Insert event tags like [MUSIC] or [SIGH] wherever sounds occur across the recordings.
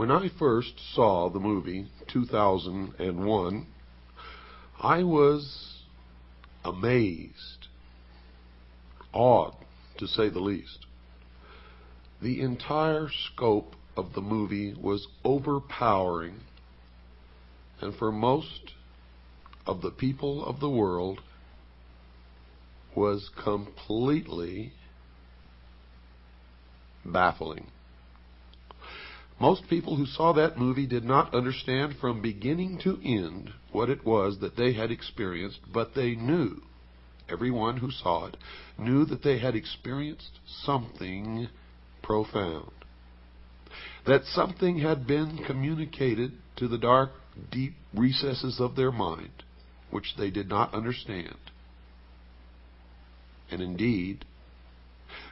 When I first saw the movie 2001, I was amazed, awed to say the least. The entire scope of the movie was overpowering, and for most of the people of the world was completely baffling. Most people who saw that movie did not understand from beginning to end what it was that they had experienced, but they knew, everyone who saw it, knew that they had experienced something profound. That something had been communicated to the dark, deep recesses of their mind, which they did not understand. And indeed,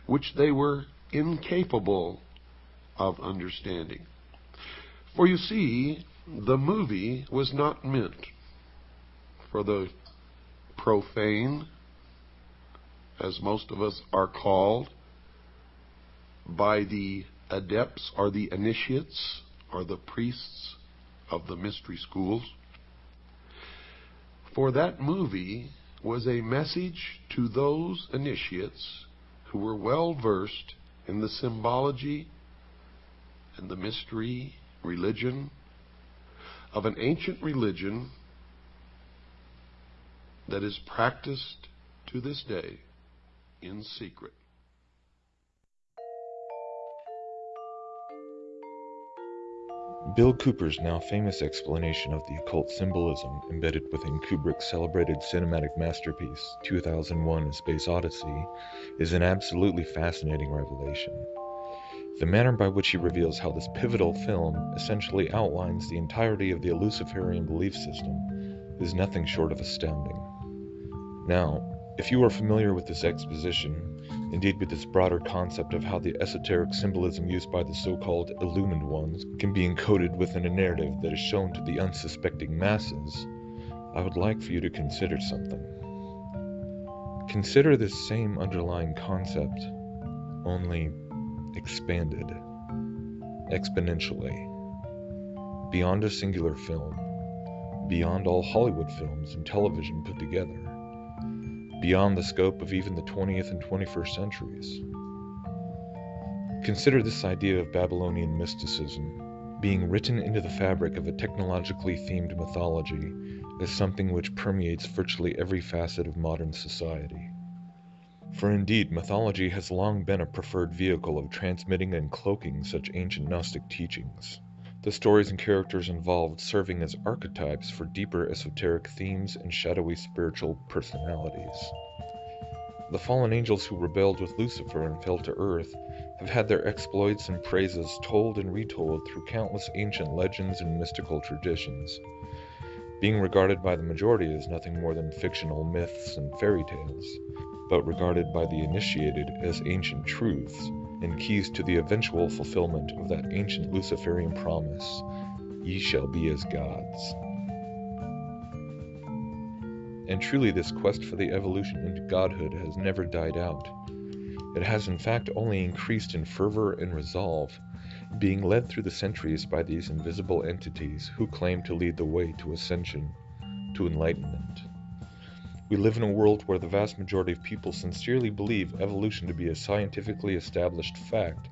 which they were incapable of understanding. For you see, the movie was not meant for the profane, as most of us are called, by the adepts or the initiates or the priests of the mystery schools. For that movie was a message to those initiates who were well versed in the symbology and the mystery religion of an ancient religion that is practiced to this day in secret. Bill Cooper's now famous explanation of the occult symbolism embedded within Kubrick's celebrated cinematic masterpiece, 2001 A Space Odyssey, is an absolutely fascinating revelation. The manner by which he reveals how this pivotal film essentially outlines the entirety of the Luciferian belief system is nothing short of astounding. Now, if you are familiar with this exposition, indeed with this broader concept of how the esoteric symbolism used by the so-called illumined ones can be encoded within a narrative that is shown to the unsuspecting masses, I would like for you to consider something. Consider this same underlying concept, only expanded exponentially beyond a singular film, beyond all Hollywood films and television put together, beyond the scope of even the 20th and 21st centuries. Consider this idea of Babylonian mysticism being written into the fabric of a technologically themed mythology as something which permeates virtually every facet of modern society. For indeed, mythology has long been a preferred vehicle of transmitting and cloaking such ancient Gnostic teachings, the stories and characters involved serving as archetypes for deeper esoteric themes and shadowy spiritual personalities. The fallen angels who rebelled with Lucifer and fell to earth have had their exploits and praises told and retold through countless ancient legends and mystical traditions, being regarded by the majority as nothing more than fictional myths and fairy tales, but regarded by the initiated as ancient truths and keys to the eventual fulfillment of that ancient Luciferian promise Ye shall be as gods. And truly, this quest for the evolution into godhood has never died out. It has, in fact, only increased in fervor and resolve, being led through the centuries by these invisible entities who claim to lead the way to ascension, to enlightenment. We live in a world where the vast majority of people sincerely believe evolution to be a scientifically established fact,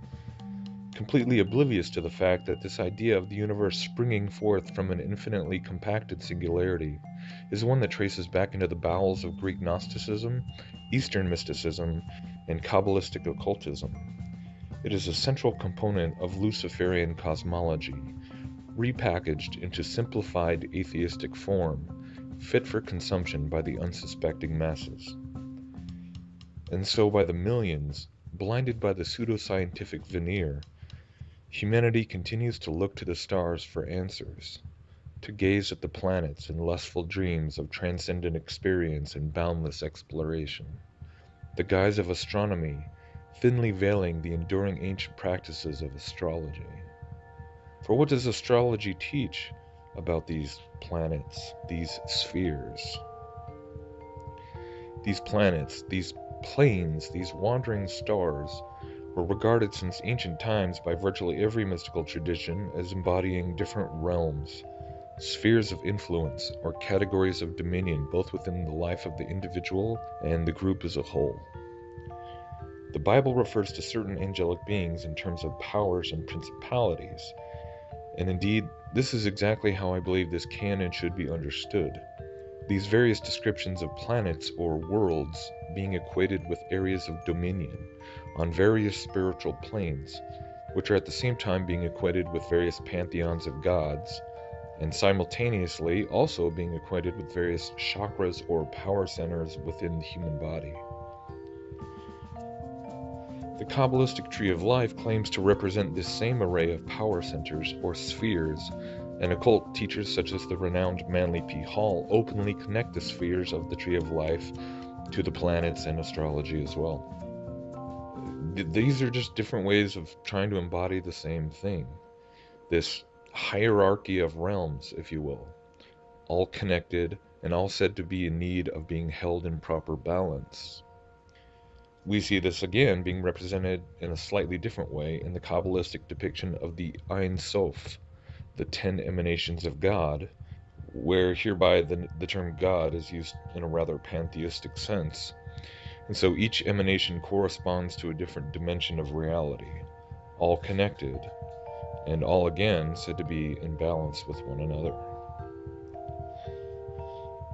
completely oblivious to the fact that this idea of the universe springing forth from an infinitely compacted singularity is one that traces back into the bowels of Greek Gnosticism, Eastern mysticism, and Kabbalistic occultism. It is a central component of Luciferian cosmology, repackaged into simplified atheistic form fit for consumption by the unsuspecting masses. And so, by the millions, blinded by the pseudoscientific veneer, humanity continues to look to the stars for answers, to gaze at the planets in lustful dreams of transcendent experience and boundless exploration. The guise of astronomy thinly veiling the enduring ancient practices of astrology. For what does astrology teach about these planets, these spheres. These planets, these planes, these wandering stars, were regarded since ancient times by virtually every mystical tradition as embodying different realms, spheres of influence, or categories of dominion both within the life of the individual and the group as a whole. The Bible refers to certain angelic beings in terms of powers and principalities, and indeed, this is exactly how I believe this can and should be understood. These various descriptions of planets or worlds being equated with areas of dominion on various spiritual planes, which are at the same time being equated with various pantheons of gods, and simultaneously also being equated with various chakras or power centers within the human body. The Kabbalistic Tree of Life claims to represent this same array of power centers or spheres, and occult teachers such as the renowned Manly P. Hall openly connect the spheres of the Tree of Life to the planets and astrology as well. These are just different ways of trying to embody the same thing. This hierarchy of realms, if you will, all connected and all said to be in need of being held in proper balance. We see this again being represented in a slightly different way in the Kabbalistic depiction of the Ein Sof, the ten emanations of God, where hereby the, the term God is used in a rather pantheistic sense. And so each emanation corresponds to a different dimension of reality, all connected, and all again said to be in balance with one another.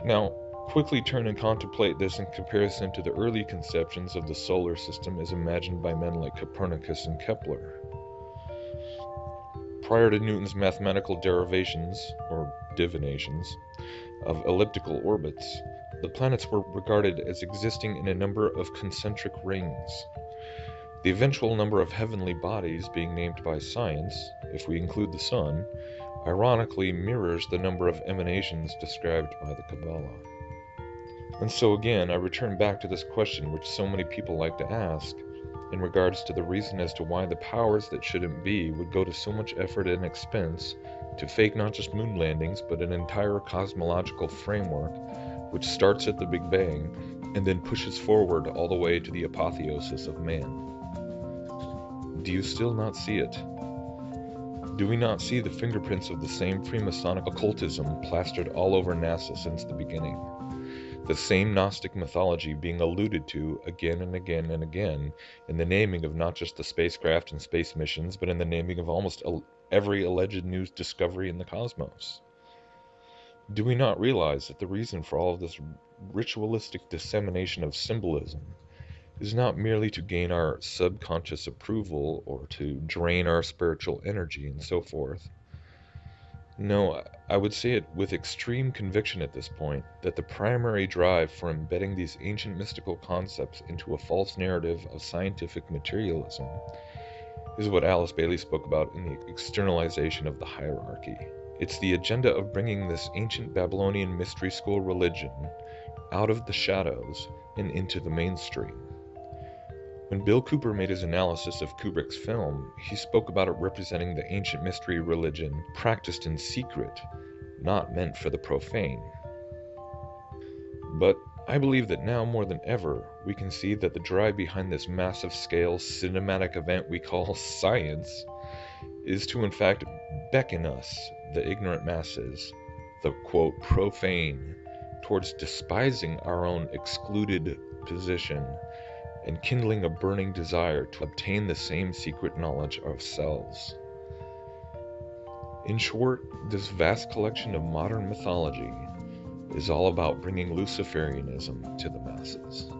Now, quickly turn and contemplate this in comparison to the early conceptions of the solar system as imagined by men like Copernicus and Kepler. Prior to Newton's mathematical derivations, or divinations, of elliptical orbits, the planets were regarded as existing in a number of concentric rings. The eventual number of heavenly bodies being named by science, if we include the Sun, ironically mirrors the number of emanations described by the Kabbalah. And so again, I return back to this question which so many people like to ask in regards to the reason as to why the powers that shouldn't be would go to so much effort and expense to fake not just moon landings, but an entire cosmological framework which starts at the Big Bang and then pushes forward all the way to the apotheosis of man. Do you still not see it? Do we not see the fingerprints of the same Freemasonic occultism plastered all over NASA since the beginning? The same Gnostic mythology being alluded to again and again and again in the naming of not just the spacecraft and space missions, but in the naming of almost every alleged new discovery in the cosmos. Do we not realize that the reason for all of this ritualistic dissemination of symbolism is not merely to gain our subconscious approval or to drain our spiritual energy and so forth? No, I would say it with extreme conviction at this point that the primary drive for embedding these ancient mystical concepts into a false narrative of scientific materialism is what Alice Bailey spoke about in the externalization of the hierarchy. It's the agenda of bringing this ancient Babylonian mystery school religion out of the shadows and into the mainstream. When Bill Cooper made his analysis of Kubrick's film, he spoke about it representing the ancient mystery religion practiced in secret, not meant for the profane. But I believe that now more than ever, we can see that the drive behind this massive scale cinematic event we call [LAUGHS] science is to in fact beckon us, the ignorant masses, the quote profane, towards despising our own excluded position and kindling a burning desire to obtain the same secret knowledge ourselves. In short, this vast collection of modern mythology is all about bringing Luciferianism to the masses.